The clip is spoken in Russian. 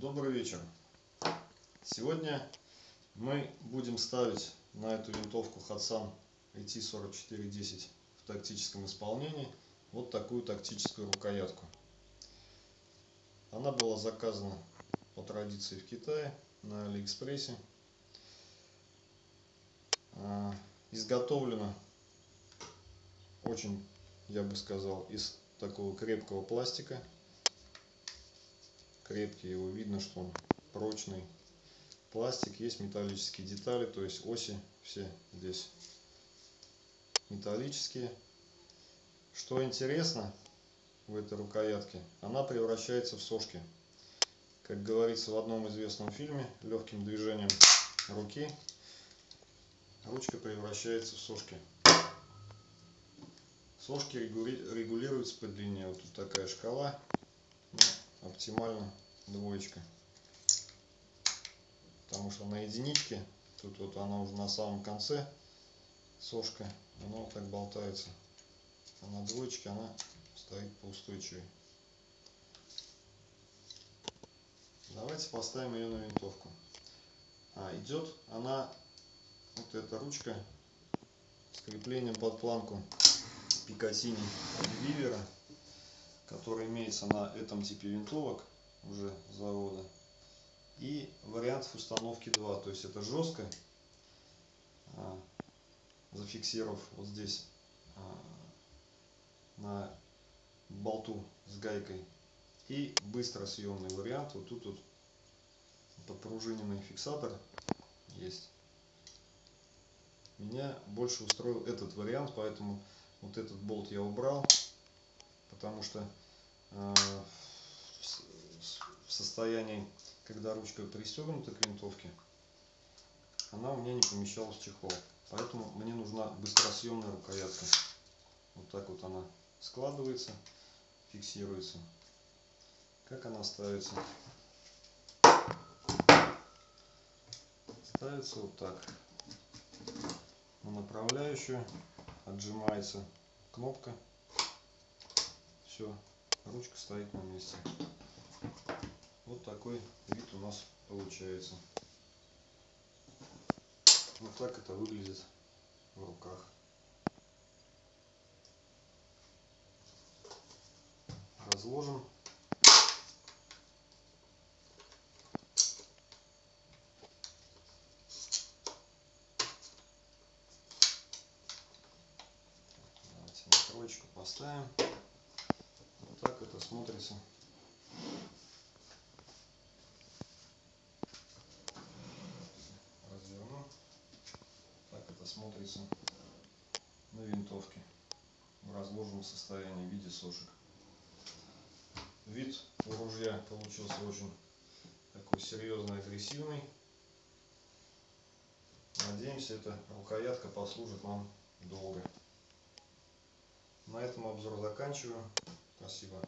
Добрый вечер. Сегодня мы будем ставить на эту винтовку Hatsan AT4410 в тактическом исполнении вот такую тактическую рукоятку. Она была заказана по традиции в Китае на Алиэкспрессе. А, изготовлена очень, я бы сказал, из такого крепкого пластика крепкий, его видно, что он прочный. Пластик, есть металлические детали, то есть оси все здесь металлические. Что интересно в этой рукоятке, она превращается в сошки. Как говорится в одном известном фильме, легким движением руки ручка превращается в сошки. Сошки регулируются по длине. Вот тут такая шкала оптимально двоечка. Потому что на единичке, тут вот она уже на самом конце, сошка, она вот так болтается. А на двоечке она стоит поустойчивее. Давайте поставим ее на винтовку. А, идет она, вот эта ручка с креплением под планку Пикатини Вивера который имеется на этом типе винтовок уже завода. И вариантов установки 2. То есть это жестко, а, зафиксировав вот здесь а, на болту с гайкой. И быстро съемный вариант. Вот тут вот подпружиненный фиксатор есть. Меня больше устроил этот вариант, поэтому вот этот болт я убрал потому что э, в состоянии, когда ручка пристегнута к винтовке, она у меня не помещалась в чехол. Поэтому мне нужна быстросъемная рукоятка. Вот так вот она складывается, фиксируется. Как она ставится? Ставится вот так. На направляющую отжимается кнопка все, ручка стоит на месте. Вот такой вид у нас получается. Вот так это выглядит в руках. Разложим. Давайте на поставим так это смотрится. Разверну. Так смотрится на винтовке в разложенном состоянии в виде сошек. Вид у ружья получился очень такой серьезный, агрессивный. Надеемся, эта рукоятка послужит нам долго. На этом обзор заканчиваю. Спасибо.